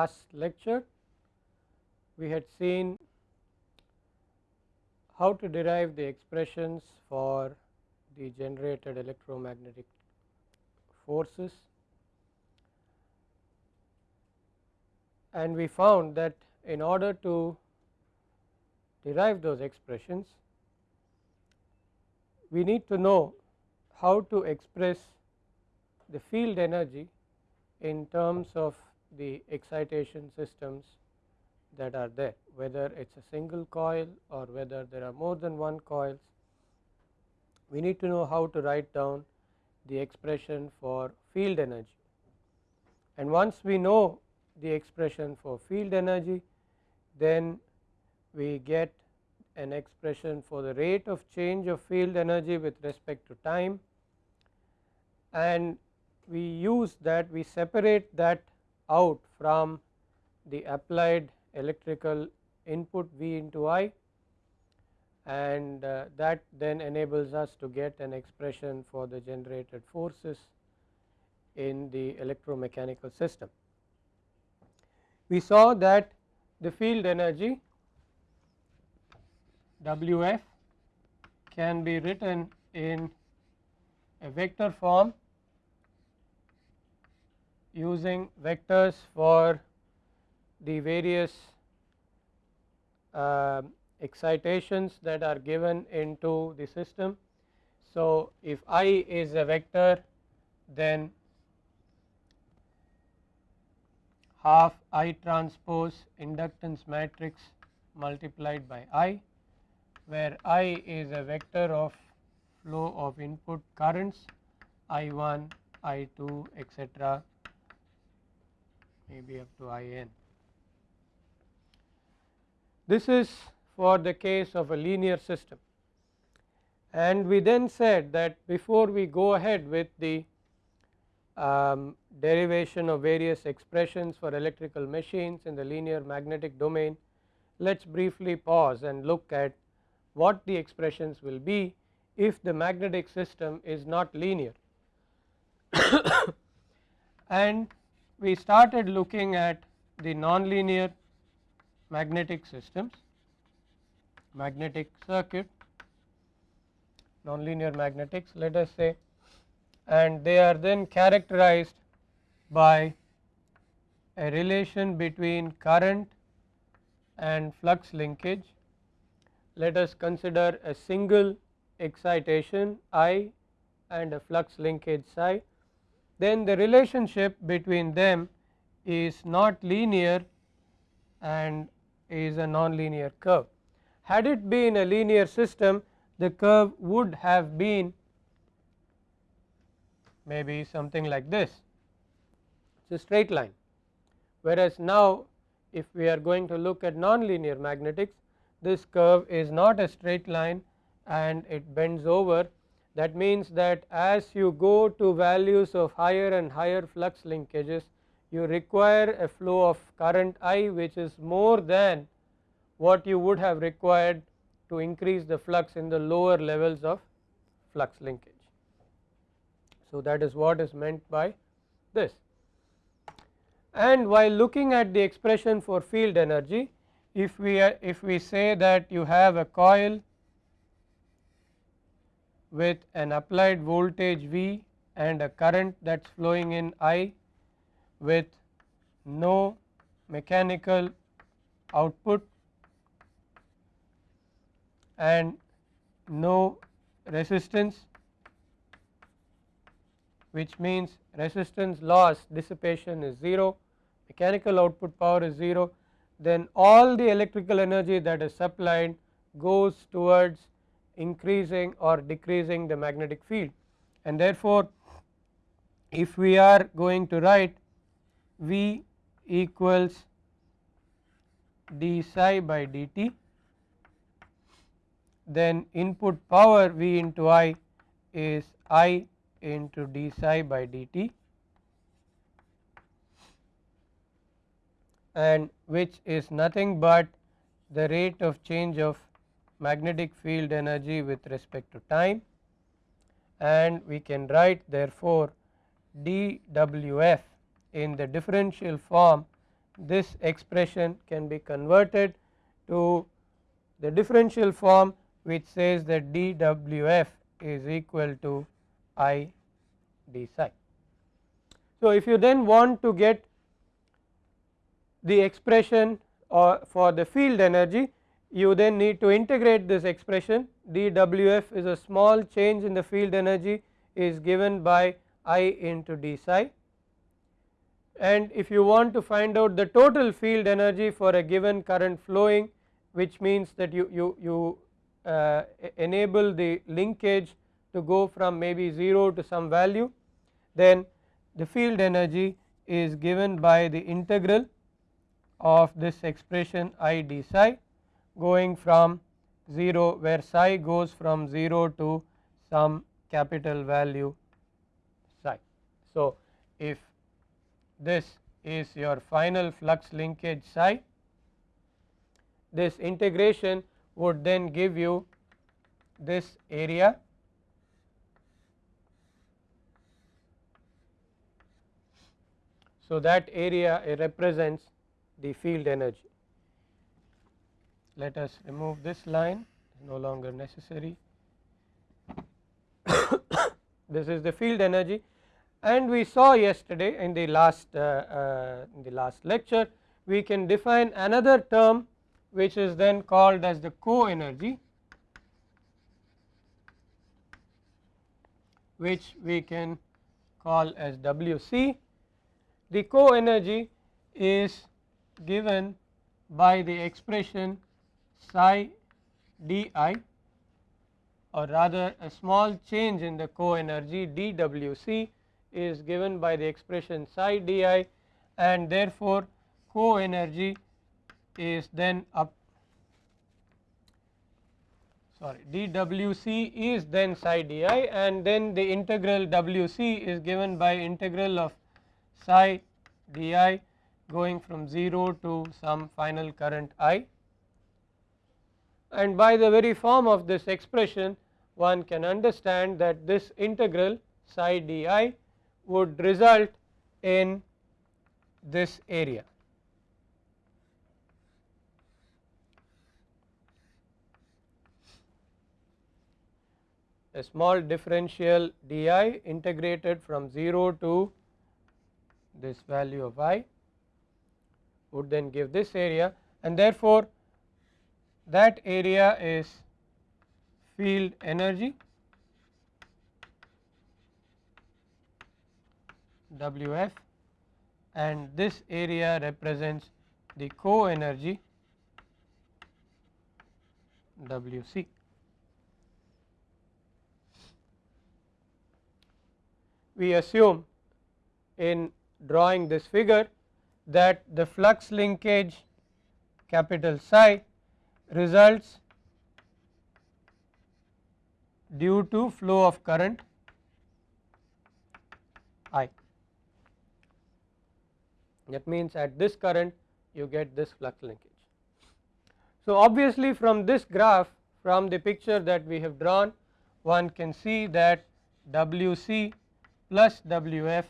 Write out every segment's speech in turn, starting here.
last lecture we had seen how to derive the expressions for the generated electromagnetic forces. And we found that in order to derive those expressions we need to know how to express the field energy in terms of the excitation systems that are there whether it is a single coil or whether there are more than one coils. We need to know how to write down the expression for field energy and once we know the expression for field energy then we get an expression for the rate of change of field energy with respect to time and we use that we separate that out from the applied electrical input V into I and uh, that then enables us to get an expression for the generated forces in the electromechanical system. We saw that the field energy Wf can be written in a vector form using vectors for the various uh, excitations that are given into the system. So, if I is a vector then half I transpose inductance matrix multiplied by I where I is a vector of flow of input currents I1, I2 etc maybe up to In. This is for the case of a linear system and we then said that before we go ahead with the um, derivation of various expressions for electrical machines in the linear magnetic domain, let us briefly pause and look at what the expressions will be if the magnetic system is not linear. and we started looking at the nonlinear magnetic systems, magnetic circuit, nonlinear magnetics let us say and they are then characterized by a relation between current and flux linkage. Let us consider a single excitation I and a flux linkage psi then the relationship between them is not linear and is a nonlinear curve. Had it been a linear system the curve would have been maybe something like this it is a straight line whereas now if we are going to look at nonlinear magnetics this curve is not a straight line and it bends over that means that as you go to values of higher and higher flux linkages you require a flow of current I which is more than what you would have required to increase the flux in the lower levels of flux linkage. So, that is what is meant by this and while looking at the expression for field energy if we if we say that you have a coil with an applied voltage V and a current that is flowing in I with no mechanical output and no resistance which means resistance loss dissipation is 0 mechanical output power is 0 then all the electrical energy that is supplied goes towards increasing or decreasing the magnetic field. And therefore if we are going to write V equals d psi by dt then input power V into I is I into d psi by dt. And which is nothing but the rate of change of magnetic field energy with respect to time and we can write therefore dWf in the differential form this expression can be converted to the differential form which says that dWf is equal to I d psi. So, if you then want to get the expression or for the field energy you then need to integrate this expression. dWf is a small change in the field energy is given by I into d psi. And if you want to find out the total field energy for a given current flowing which means that you, you, you uh, enable the linkage to go from maybe 0 to some value then the field energy is given by the integral of this expression I d psi going from 0 where psi goes from 0 to some capital value psi. So, if this is your final flux linkage psi, this integration would then give you this area So, that area represents the field energy. Let us remove this line no longer necessary. this is the field energy and we saw yesterday in the last uh, uh, in the last lecture we can define another term which is then called as the co energy which we can call as WC the co-energy is given by the expression psi di or rather a small change in the co-energy dWc is given by the expression psi di and therefore co-energy is then up sorry dWc is then psi di and then the integral Wc is given by integral of psi di going from 0 to some final current I and by the very form of this expression one can understand that this integral psi di would result in this area. A small differential di integrated from 0 to this value of i would then give this area and therefore, that area is field energy Wf and this area represents the co energy Wc. We assume in drawing this figure that the flux linkage capital psi results due to flow of current I. That means at this current you get this flux linkage. So, obviously from this graph from the picture that we have drawn one can see that Wc plus Wf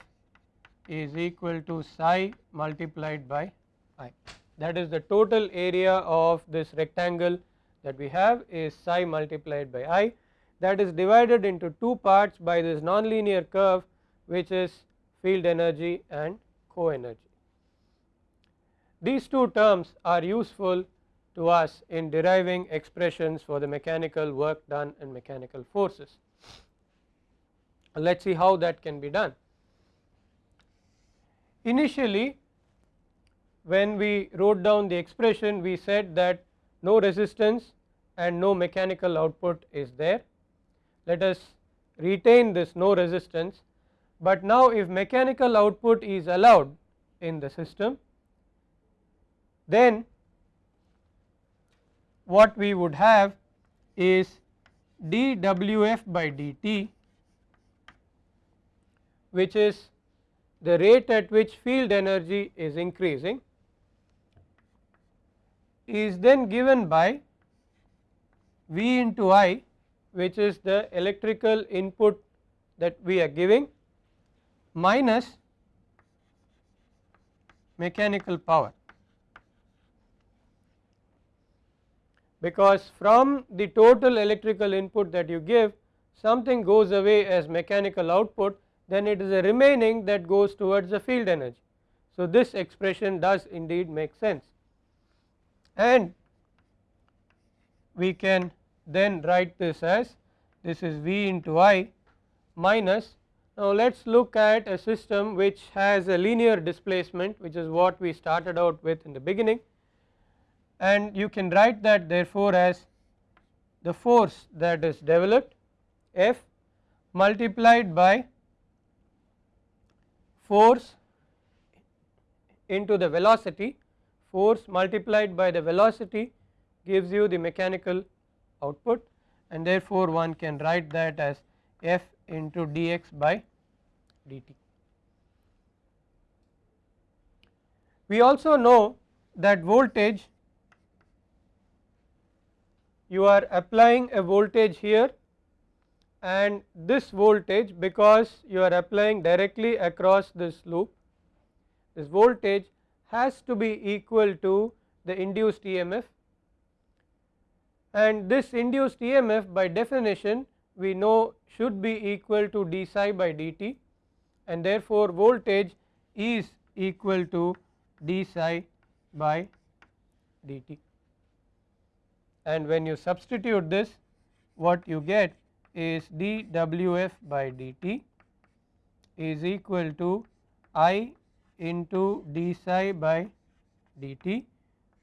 is equal to psi multiplied by i that is the total area of this rectangle that we have is psi multiplied by i that is divided into two parts by this nonlinear curve which is field energy and co energy. These two terms are useful to us in deriving expressions for the mechanical work done and mechanical forces. Let us see how that can be done. Initially when we wrote down the expression we said that no resistance and no mechanical output is there. Let us retain this no resistance, but now if mechanical output is allowed in the system then what we would have is dWf by dt which is the rate at which field energy is increasing is then given by V into I which is the electrical input that we are giving minus mechanical power because from the total electrical input that you give something goes away as mechanical output then it is a remaining that goes towards the field energy. So, this expression does indeed make sense and we can then write this as this is V into I minus now let us look at a system which has a linear displacement which is what we started out with in the beginning. And you can write that therefore as the force that is developed F multiplied by force into the velocity force multiplied by the velocity gives you the mechanical output and therefore one can write that as f into dx by dt. We also know that voltage you are applying a voltage here and this voltage because you are applying directly across this loop this voltage has to be equal to the induced EMF and this induced EMF by definition we know should be equal to d psi by dt and therefore voltage is equal to d psi by dt and when you substitute this what you get is dwf by dt is equal to i into d psi by dt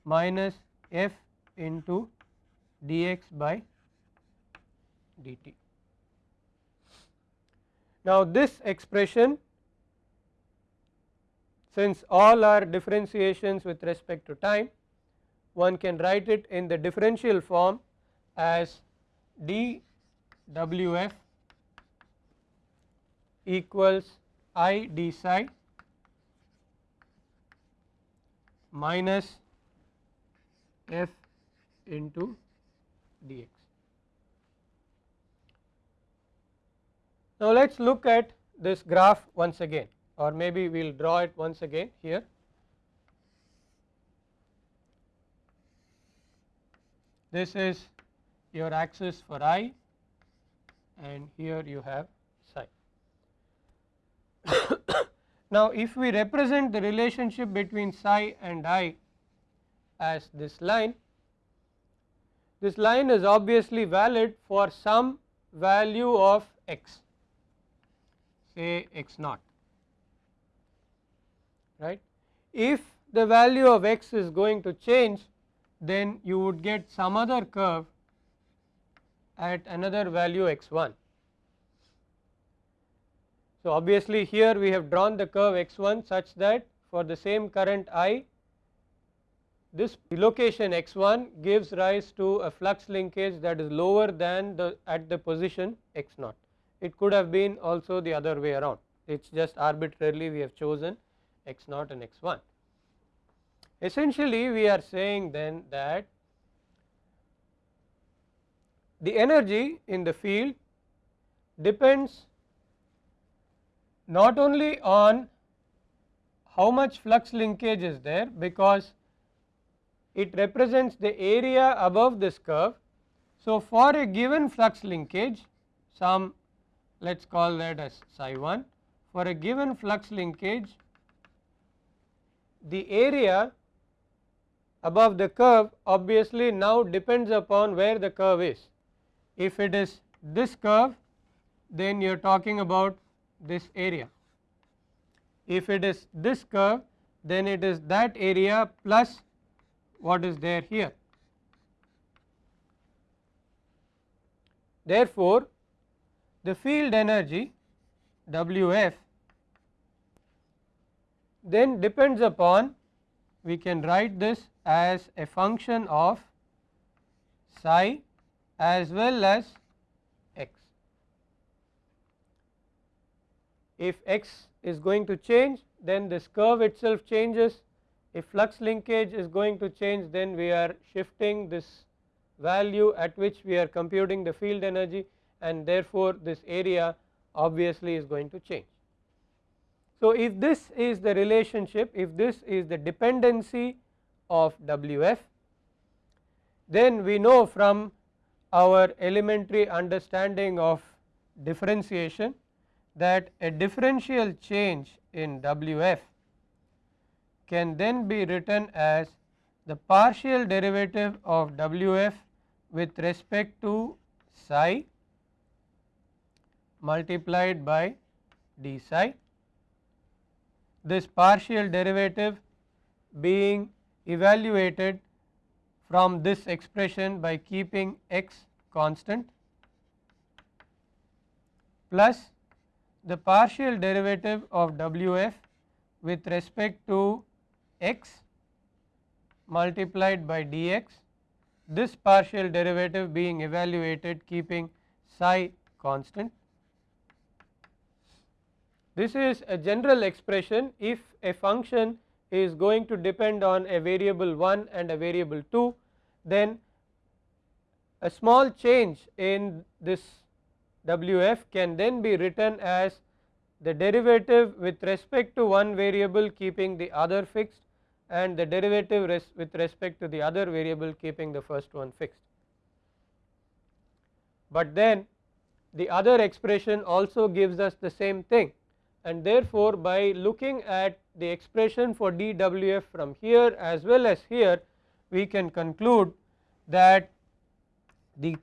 minus f into dx by dt. Now, this expression since all are differentiations with respect to time one can write it in the differential form as dwf equals i d psi minus f into dx. Now, let us look at this graph once again or maybe we will draw it once again here. This is your axis for i and here you have psi. Now, if we represent the relationship between psi and i as this line this line is obviously valid for some value of x say x naught right. If the value of x is going to change then you would get some other curve at another value x 1. So, obviously here we have drawn the curve x 1 such that for the same current I this location x 1 gives rise to a flux linkage that is lower than the at the position x0. It could have been also the other way around it is just arbitrarily we have chosen x0 and x 1. Essentially we are saying then that the energy in the field depends not only on how much flux linkage is there because it represents the area above this curve. So, for a given flux linkage some let us call that as psi 1 for a given flux linkage the area above the curve obviously now depends upon where the curve is. If it is this curve then you are talking about this area. If it is this curve then it is that area plus what is there here. Therefore, the field energy Wf then depends upon we can write this as a function of psi as well as x. If x is going to change then this curve itself changes if flux linkage is going to change then we are shifting this value at which we are computing the field energy and therefore this area obviously is going to change. So, if this is the relationship if this is the dependency of Wf then we know from our elementary understanding of differentiation that a differential change in W f can then be written as the partial derivative of W f with respect to psi multiplied by d psi. This partial derivative being evaluated from this expression by keeping x constant plus the partial derivative of W f with respect to x multiplied by dx this partial derivative being evaluated keeping psi constant. This is a general expression if a function is going to depend on a variable 1 and a variable 2 then a small change in this Wf can then be written as the derivative with respect to one variable keeping the other fixed and the derivative res with respect to the other variable keeping the first one fixed. But then the other expression also gives us the same thing and therefore, by looking at the expression for dWf from here as well as here we can conclude that the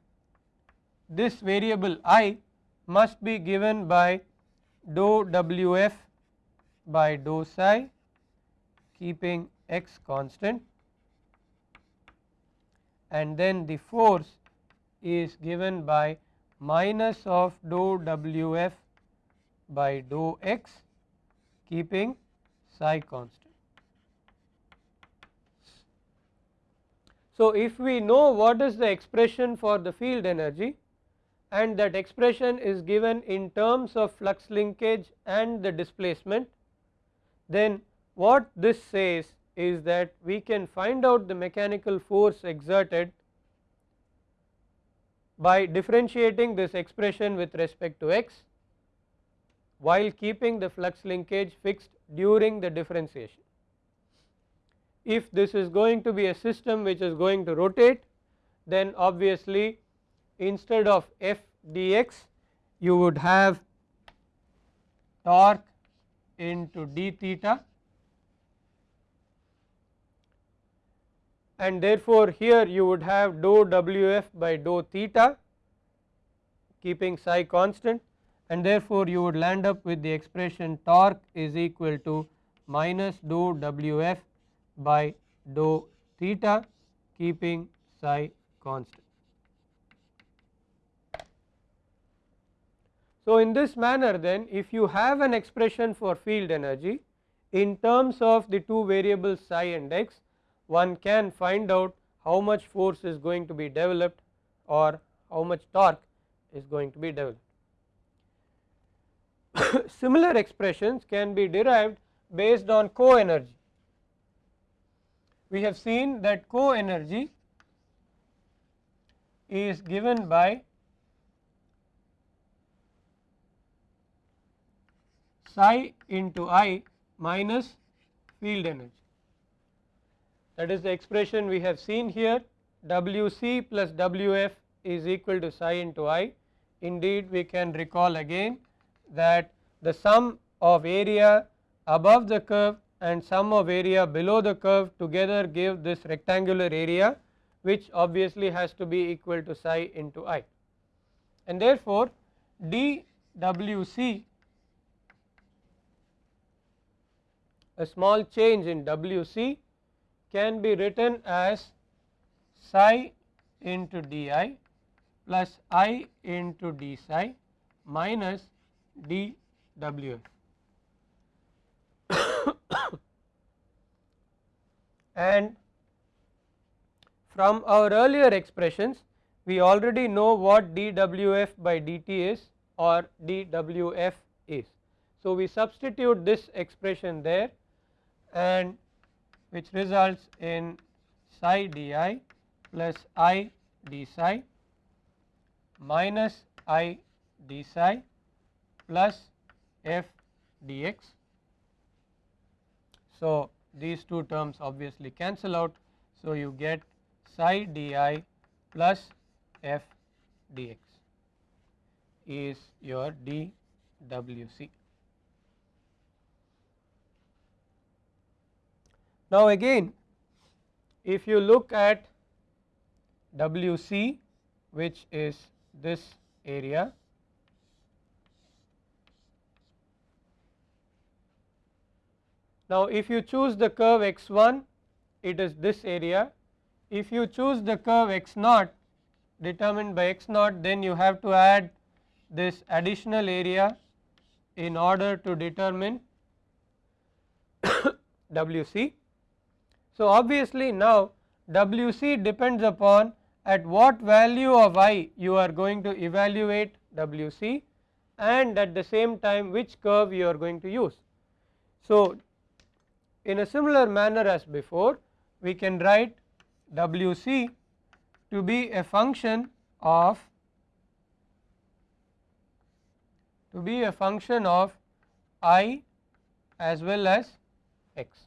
this variable i must be given by dou Wf by dou psi keeping x constant and then the force is given by minus of dou Wf by dou x keeping psi constant. So, if we know what is the expression for the field energy and that expression is given in terms of flux linkage and the displacement, then what this says is that we can find out the mechanical force exerted by differentiating this expression with respect to x while keeping the flux linkage fixed during the differentiation. If this is going to be a system which is going to rotate then obviously instead of f dx you would have torque into d theta and therefore, here you would have dou Wf by dou theta keeping psi constant and therefore, you would land up with the expression torque is equal to minus dou Wf by dou theta keeping psi constant. So, in this manner then if you have an expression for field energy in terms of the two variables psi and x one can find out how much force is going to be developed or how much torque is going to be developed. Similar expressions can be derived based on co-energy. We have seen that co-energy is given by psi into i minus field energy that is the expression we have seen here Wc plus Wf is equal to psi into i. Indeed we can recall again that the sum of area above the curve and sum of area below the curve together give this rectangular area which obviously has to be equal to psi into i. And therefore, dWc a small change in Wc can be written as psi into di plus i into d psi minus dwf. and from our earlier expressions we already know what dwf by dt is or dwf is. So, we substitute this expression there and which results in psi di plus i d psi minus i d psi plus f dx. So, these two terms obviously cancel out. So, you get psi di plus f dx is your dwc. Now again if you look at wc which is this area Now if you choose the curve x1 it is this area if you choose the curve x naught determined by x naught then you have to add this additional area in order to determine WC. So obviously now WC depends upon at what value of i you are going to evaluate WC and at the same time which curve you are going to use. So in a similar manner as before we can write WC to be a function of to be a function of i as well as x.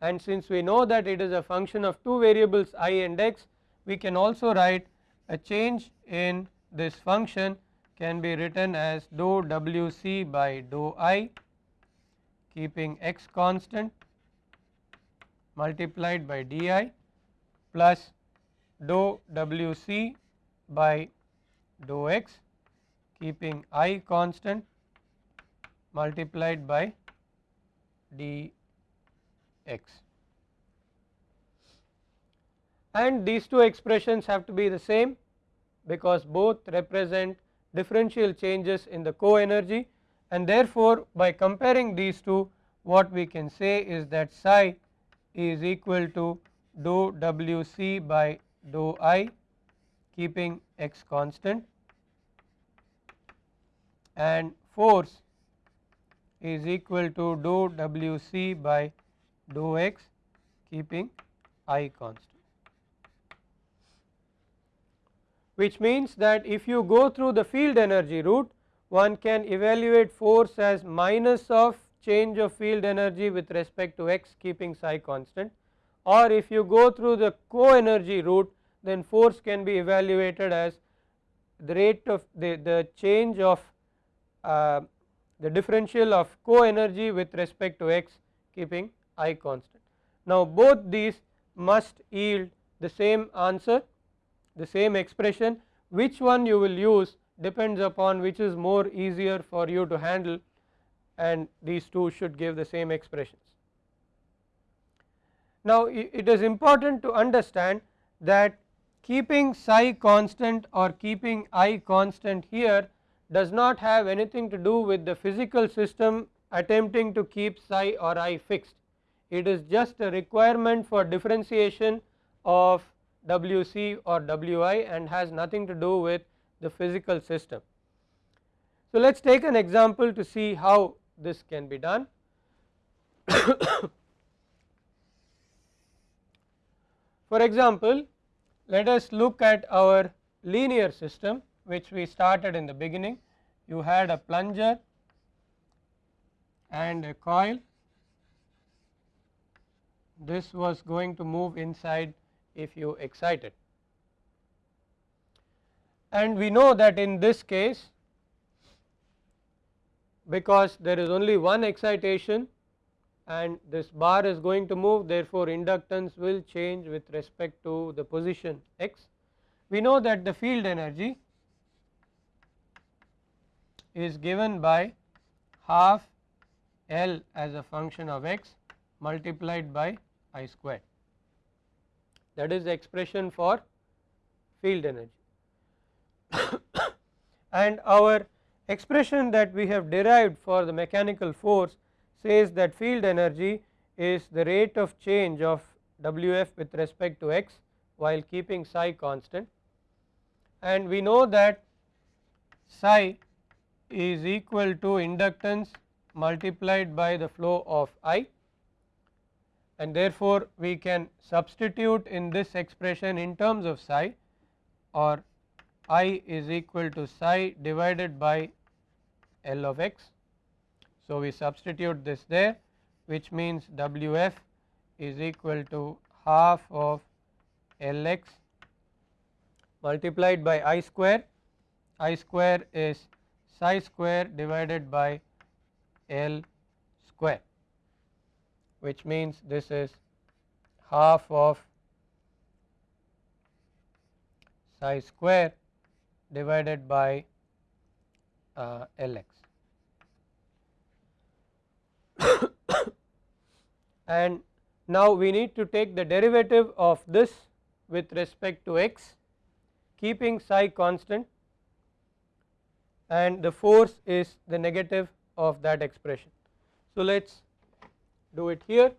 And since we know that it is a function of two variables i and x, we can also write a change in this function can be written as dou wc by dou i keeping x constant multiplied by di plus dou wc by dou x keeping i constant multiplied by dx. And these two expressions have to be the same because both represent differential changes in the co-energy and therefore by comparing these two what we can say is that psi is equal to dou wc by dou i keeping x constant and force is equal to dou wc by dou x keeping i constant. Which means that if you go through the field energy route one can evaluate force as minus of change of field energy with respect to x keeping psi constant. Or if you go through the co-energy route then force can be evaluated as the rate of the, the change of uh, the differential of co-energy with respect to x keeping i constant. Now both these must yield the same answer the same expression which one you will use depends upon which is more easier for you to handle and these two should give the same expressions. Now it is important to understand that keeping psi constant or keeping i constant here does not have anything to do with the physical system attempting to keep psi or i fixed. It is just a requirement for differentiation of Wc or Wi and has nothing to do with the physical system. So let us take an example to see how this can be done. For example, let us look at our linear system which we started in the beginning. You had a plunger and a coil. This was going to move inside if you excite it and we know that in this case because there is only one excitation and this bar is going to move therefore inductance will change with respect to the position x. We know that the field energy is given by half L as a function of x multiplied by I squared that is the expression for field energy. and our expression that we have derived for the mechanical force says that field energy is the rate of change of Wf with respect to x while keeping psi constant. And we know that psi is equal to inductance multiplied by the flow of I and therefore we can substitute in this expression in terms of psi or i is equal to psi divided by L of x. So we substitute this there which means Wf is equal to half of Lx multiplied by i square, i square is psi square divided by L square which means this is half of psi square divided by uh, Lx. and now we need to take the derivative of this with respect to x keeping psi constant and the force is the negative of that expression. So, let us do it here.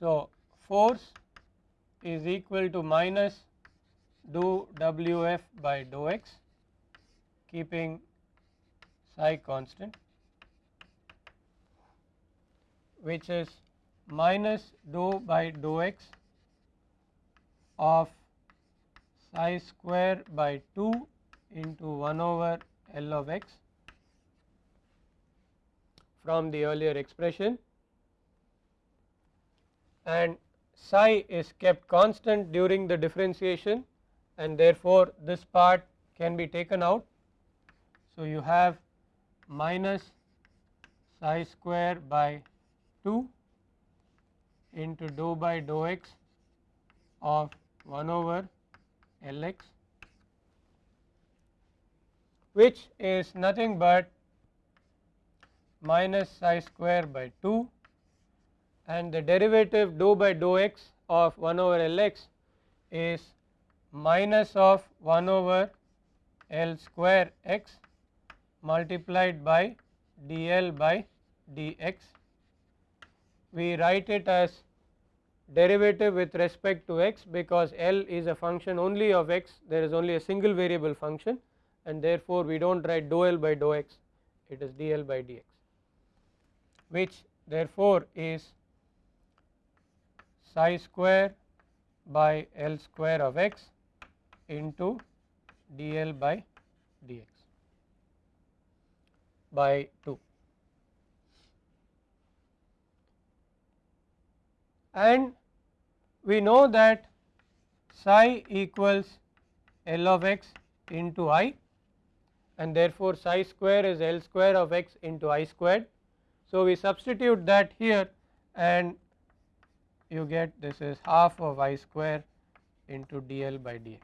So, force is equal to minus dou Wf by dou x keeping psi constant which is minus dou by dou x of psi square by 2 into 1 over L of x from the earlier expression and psi is kept constant during the differentiation and therefore, this part can be taken out. So, you have minus psi square by 2 into dou by dou x of 1 over L x which is nothing but minus psi square by 2 and the derivative dou by dou x of 1 over L x is minus of 1 over L square x multiplied by dl by dx. We write it as derivative with respect to x because L is a function only of x there is only a single variable function and therefore, we do not write dou L by dou x it is dl by dx which therefore, is psi square by L square of x into dl by dx by 2. And we know that psi equals L of x into i and therefore, psi square is L square of x into i squared. So, we substitute that here and you get this is half of i square into dl by dx.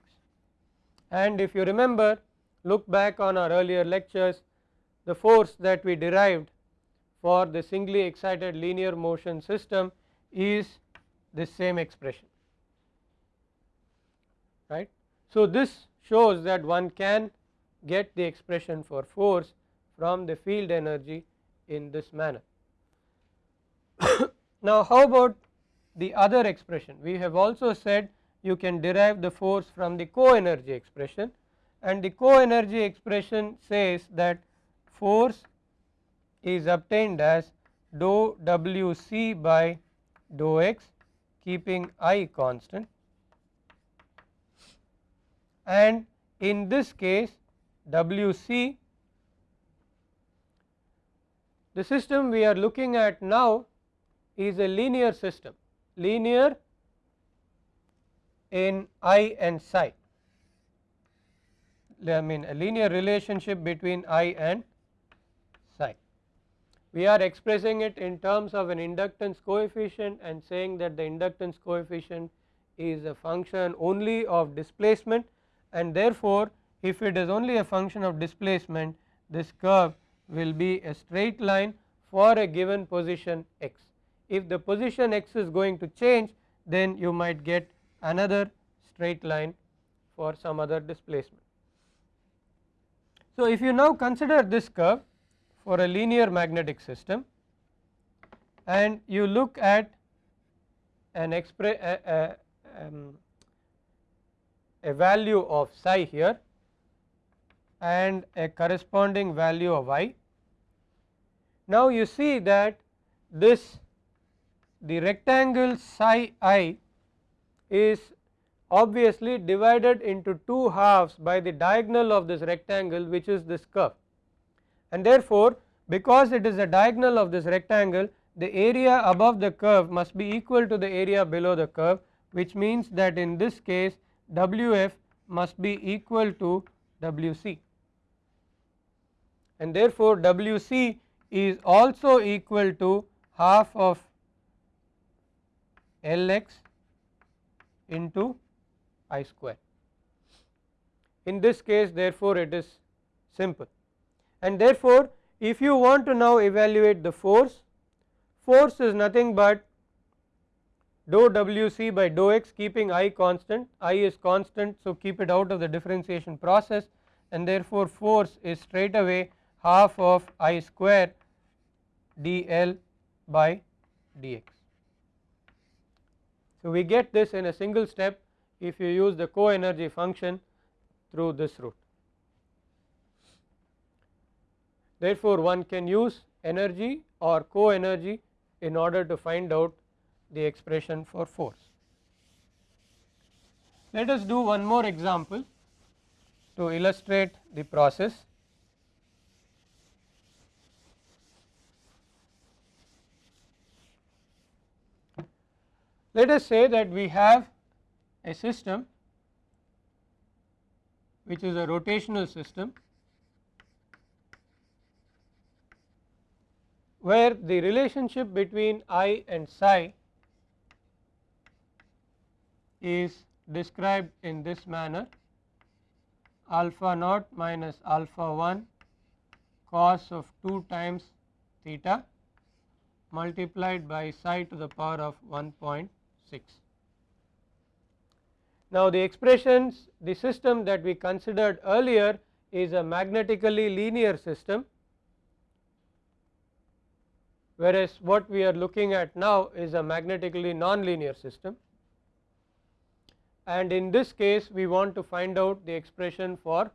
And if you remember look back on our earlier lectures the force that we derived for the singly excited linear motion system is this same expression right. So, this shows that one can get the expression for force from the field energy in this manner. now, how about the other expression we have also said you can derive the force from the co-energy expression and the co-energy expression says that force is obtained as dou W c by dou x keeping i constant and in this case W c the system we are looking at now is a linear system linear in i and psi I mean a linear relationship between i and. We are expressing it in terms of an inductance coefficient and saying that the inductance coefficient is a function only of displacement and therefore, if it is only a function of displacement this curve will be a straight line for a given position x if the position x is going to change then you might get another straight line for some other displacement. So, if you now consider this curve for a linear magnetic system and you look at an express a, a, um, a value of psi here and a corresponding value of i. Now, you see that this the rectangle psi i is obviously divided into two halves by the diagonal of this rectangle which is this curve and therefore because it is a diagonal of this rectangle the area above the curve must be equal to the area below the curve which means that in this case Wf must be equal to Wc and therefore Wc is also equal to half of Lx into I square. In this case therefore it is simple and therefore if you want to now evaluate the force, force is nothing but dou Wc by dou x keeping I constant, I is constant so keep it out of the differentiation process and therefore force is straight away half of I square dl by dx. So we get this in a single step if you use the co-energy function through this route. Therefore one can use energy or co-energy in order to find out the expression for force. Let us do one more example to illustrate the process. Let us say that we have a system which is a rotational system where the relationship between i and psi is described in this manner alpha naught minus alpha 1 cos of 2 times theta multiplied by psi to the power of 1.6. Now the expressions the system that we considered earlier is a magnetically linear system whereas what we are looking at now is a magnetically non-linear system and in this case we want to find out the expression for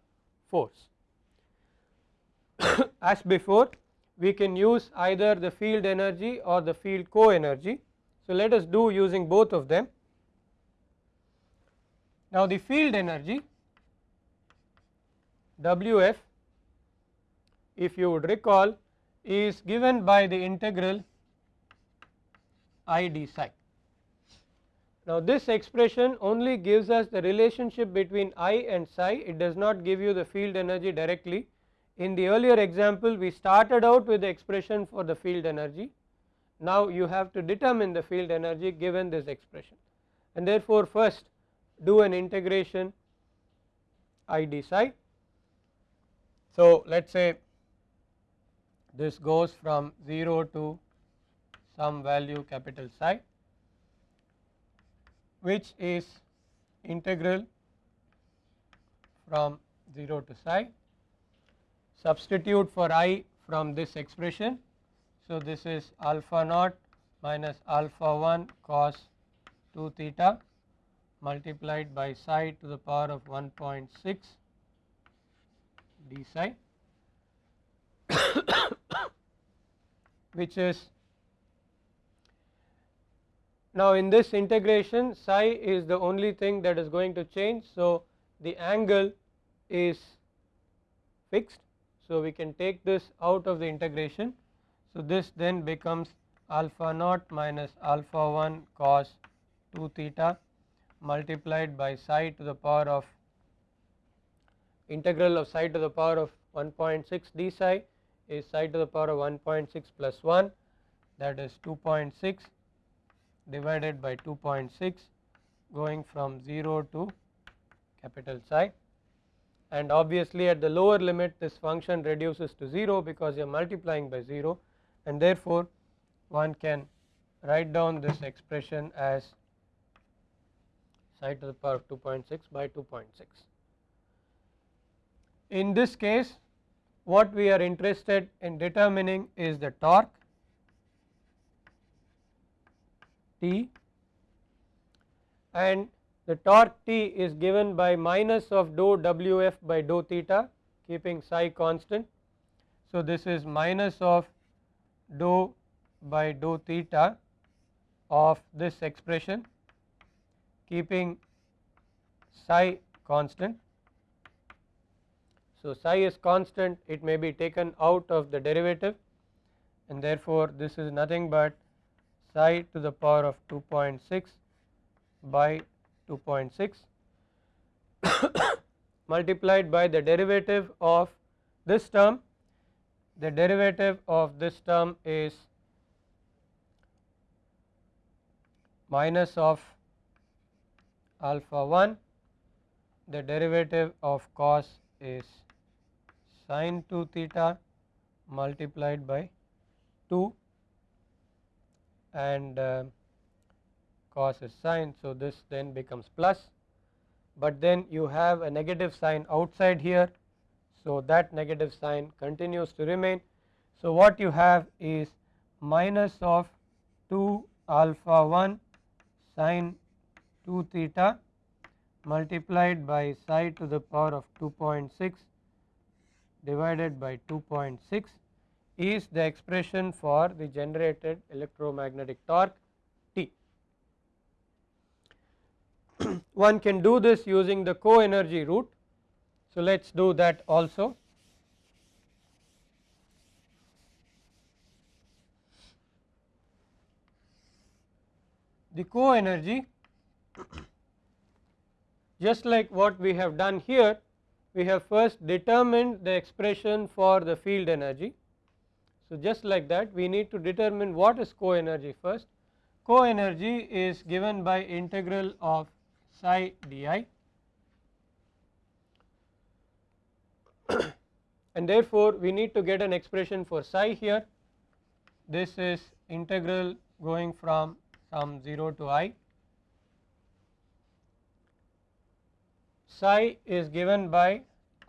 force. As before we can use either the field energy or the field co-energy. So let us do using both of them. Now the field energy Wf if you would recall is given by the integral I d psi. Now this expression only gives us the relationship between I and psi it does not give you the field energy directly. In the earlier example we started out with the expression for the field energy now you have to determine the field energy given this expression and therefore first do an integration I d psi. So let us say this goes from 0 to some value capital psi which is integral from 0 to psi substitute for i from this expression. So, this is alpha naught minus alpha 1 cos 2 theta multiplied by psi to the power of 1.6 d psi which is now in this integration psi is the only thing that is going to change. So, the angle is fixed. So, we can take this out of the integration. So, this then becomes alpha naught minus alpha 1 cos 2 theta multiplied by psi to the power of integral of psi to the power of 1.6 d psi is psi to the power of 1.6 plus 1 that is 2.6 divided by 2.6 going from 0 to capital psi and obviously at the lower limit this function reduces to 0 because you are multiplying by 0 and therefore one can write down this expression as psi to the power of 2.6 by 2.6. In this case what we are interested in determining is the torque T and the torque T is given by minus of dou Wf by dou theta keeping psi constant. So, this is minus of dou by dou theta of this expression keeping psi constant. So, psi is constant it may be taken out of the derivative and therefore, this is nothing but psi to the power of 2.6 by 2.6 multiplied by the derivative of this term. The derivative of this term is minus of alpha 1 the derivative of cos is sine 2 theta multiplied by 2 and uh, cos is sine. So, this then becomes plus, but then you have a negative sign outside here. So, that negative sign continues to remain. So, what you have is minus of 2 alpha 1 sine 2 theta multiplied by psi to the power of 2.6 divided by 2.6 is the expression for the generated electromagnetic torque T. One can do this using the co-energy route. So, let us do that also. The co-energy just like what we have done here we have first determined the expression for the field energy. So, just like that we need to determine what is co-energy first. Co-energy is given by integral of psi di and therefore, we need to get an expression for psi here. This is integral going from some 0 to i psi is given by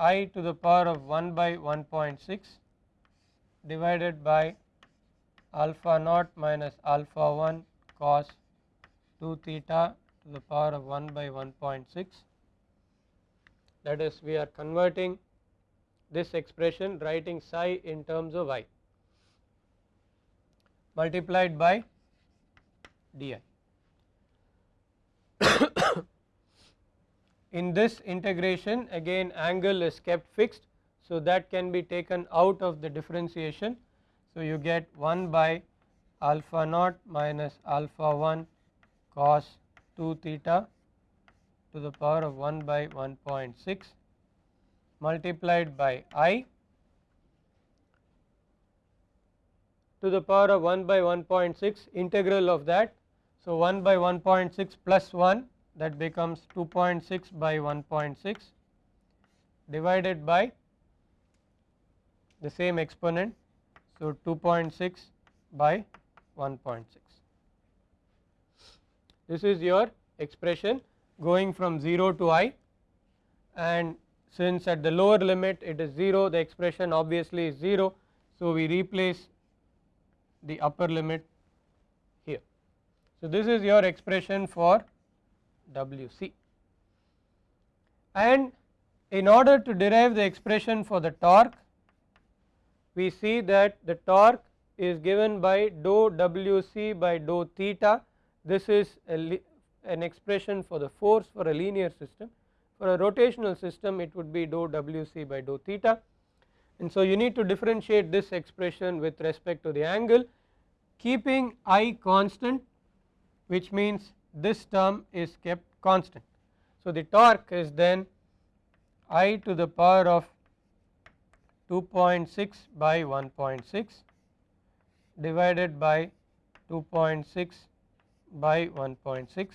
i to the power of 1 by 1.6 divided by alpha naught minus alpha 1 cos 2 theta to the power of 1 by 1.6 that is we are converting this expression writing psi in terms of i multiplied by di. In this integration again angle is kept fixed. So, that can be taken out of the differentiation. So, you get 1 by alpha naught minus alpha 1 cos 2 theta to the power of 1 by 1.6 multiplied by i to the power of 1 by 1.6 integral of that. So, 1 by 1.6 plus 1 that becomes 2.6 by 1.6 divided by the same exponent. So, 2.6 by 1.6. This is your expression going from 0 to i and since at the lower limit it is 0 the expression obviously is 0. So, we replace the upper limit here. So, this is your expression for WC. And in order to derive the expression for the torque, we see that the torque is given by dou WC by dou theta. This is an expression for the force for a linear system. For a rotational system, it would be dou WC by dou theta. And so, you need to differentiate this expression with respect to the angle, keeping I constant, which means this term is kept constant. So, the torque is then I to the power of 2.6 by 1.6 divided by 2.6 by 1.6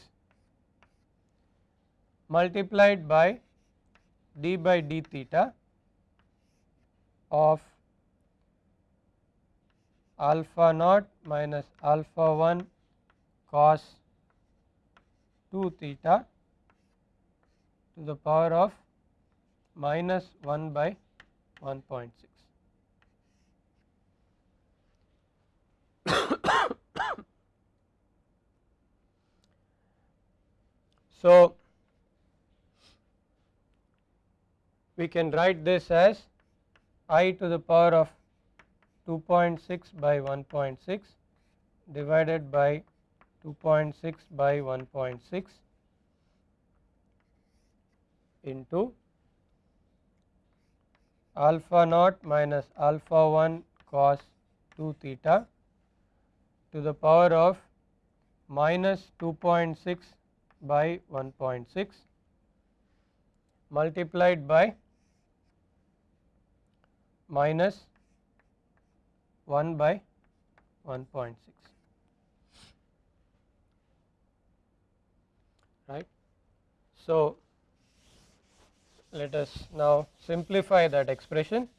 multiplied by d by d theta of alpha naught minus alpha 1 cos 2 theta to the power of minus 1 by 1.6. so, we can write this as i to the power of 2.6 by 1.6 divided by 2.6 by 1.6 into alpha naught minus alpha 1 cos 2 theta to the power of minus 2.6 by 1.6 multiplied by minus 1 by 1.6 right. So, let us now simplify that expression.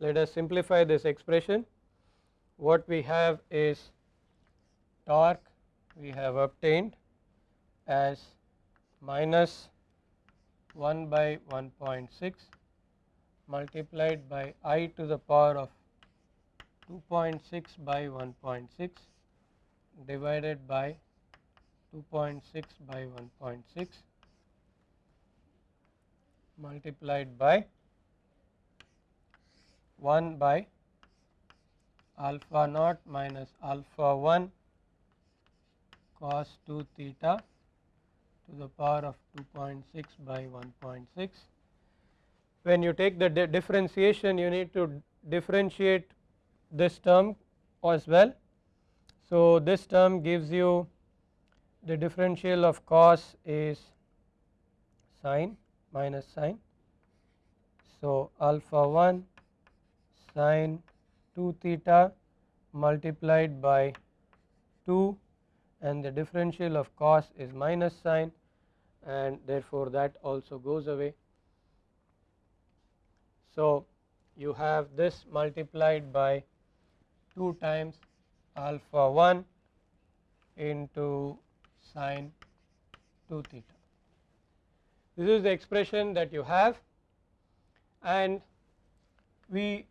Let us simplify this expression. What we have is torque we have obtained as minus 1 by 1.6 multiplied by i to the power of 2.6 by 1.6 divided by 2.6 by 1.6 multiplied by 1 by alpha naught minus alpha 1 cos 2 theta to the power of 2.6 by 1.6. When you take the di differentiation you need to differentiate this term as well. So, this term gives you the differential of cos is sine minus sine. So, alpha 1 sine 2 theta multiplied by 2 and the differential of cos is minus sine and therefore, that also goes away. So, you have this multiplied by 2 times alpha 1 into sine 2 theta. This is the expression that you have and we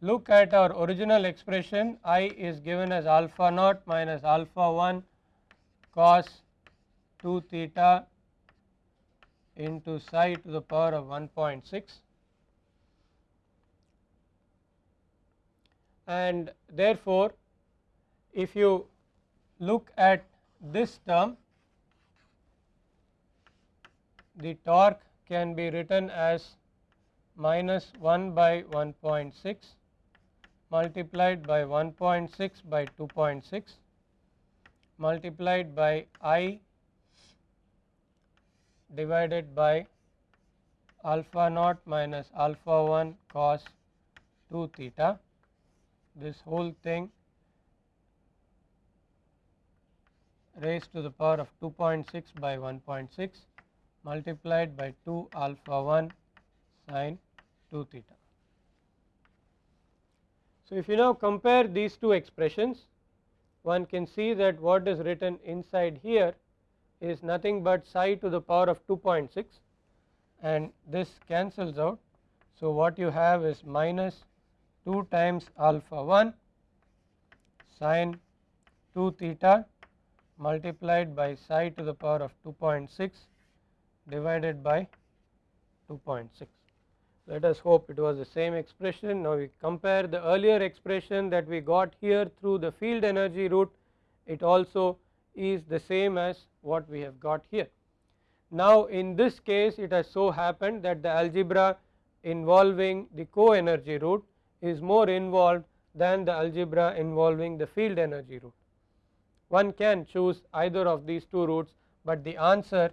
look at our original expression i is given as alpha naught minus alpha 1 cos 2 theta into psi to the power of 1.6 and therefore, if you look at this term the torque can be written as minus 1 by 1.6 multiplied by 1.6 by 2.6 multiplied by i divided by alpha naught minus alpha 1 cos 2 theta this whole thing raised to the power of 2.6 by 1.6 multiplied by 2 alpha 1 sine 2 theta. So, if you now compare these two expressions one can see that what is written inside here is nothing but psi to the power of 2.6 and this cancels out. So, what you have is minus 2 times alpha 1 sine 2 theta multiplied by psi to the power of 2.6 divided by 2.6. Let us hope it was the same expression. Now, we compare the earlier expression that we got here through the field energy route it also is the same as what we have got here. Now, in this case it has so happened that the algebra involving the co energy route is more involved than the algebra involving the field energy route. One can choose either of these two routes, but the answer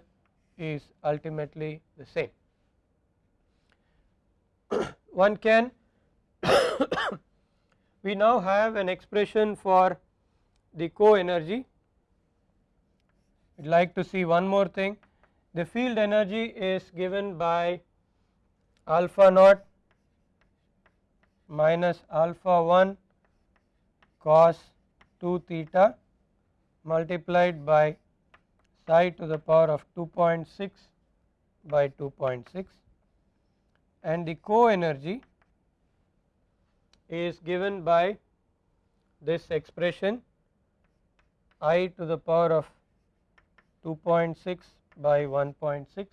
is ultimately the same. One can we now have an expression for the co-energy. We would like to see one more thing. The field energy is given by alpha naught minus alpha 1 cos 2 theta multiplied by psi to the power of 2.6 by 2.6 and the co energy is given by this expression i to the power of 2.6 by 1.6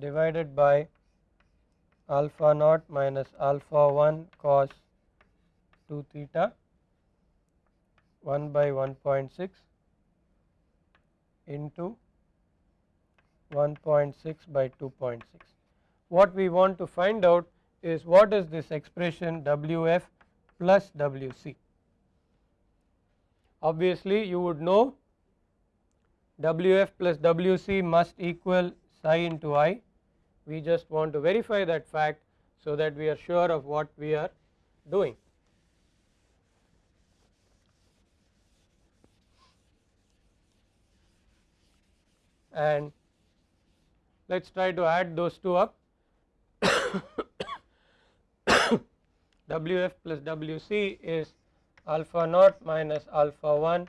divided by alpha naught minus alpha 1 cos 2 theta 1 by 1.6 into 1.6 by 2.6. What we want to find out is what is this expression Wf plus Wc. Obviously, you would know Wf plus Wc must equal psi into i. We just want to verify that fact so that we are sure of what we are doing. And let us try to add those two up Wf plus Wc is alpha naught minus alpha 1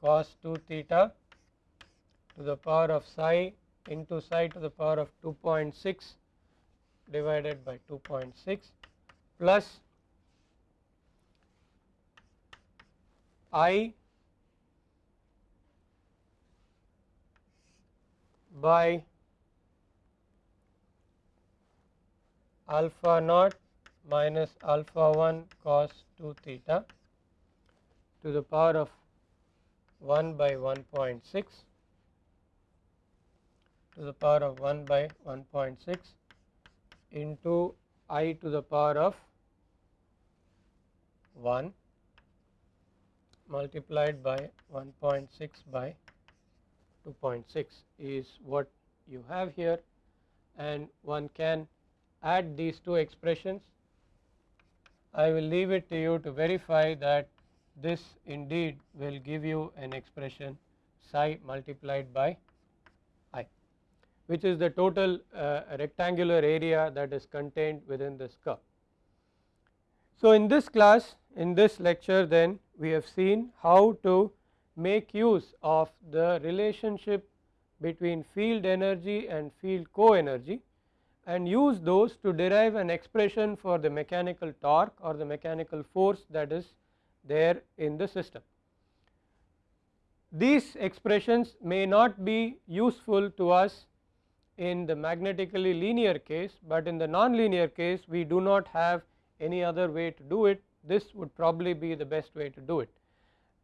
cos 2 theta to the power of psi into psi to the power of 2.6 divided by 2.6 plus i by alpha naught minus alpha 1 cos 2 theta to the power of 1 by 1.6 to the power of 1 by 1.6 into i to the power of 1 multiplied by 1.6 by 2.6 is what you have here and one can add these two expressions. I will leave it to you to verify that this indeed will give you an expression psi multiplied by which is the total uh, rectangular area that is contained within this curve. So, in this class in this lecture then we have seen how to make use of the relationship between field energy and field co-energy and use those to derive an expression for the mechanical torque or the mechanical force that is there in the system. These expressions may not be useful to us in the magnetically linear case, but in the non-linear case we do not have any other way to do it this would probably be the best way to do it.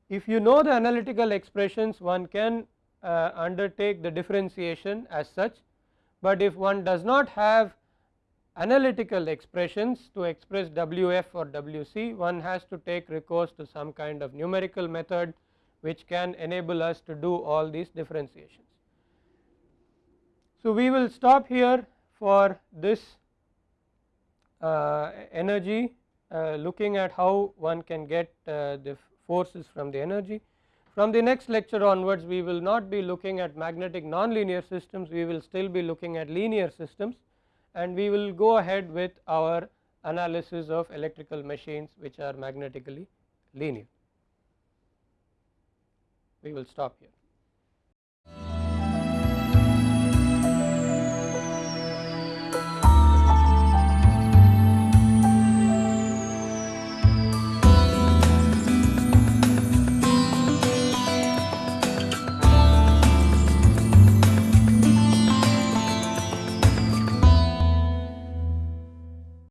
If you know the analytical expressions one can uh, undertake the differentiation as such but if one does not have analytical expressions to express Wf or Wc one has to take recourse to some kind of numerical method which can enable us to do all these differentiations. So, we will stop here for this uh, energy uh, looking at how one can get uh, the forces from the energy. From the next lecture onwards we will not be looking at magnetic nonlinear systems, we will still be looking at linear systems and we will go ahead with our analysis of electrical machines which are magnetically linear. We will stop here.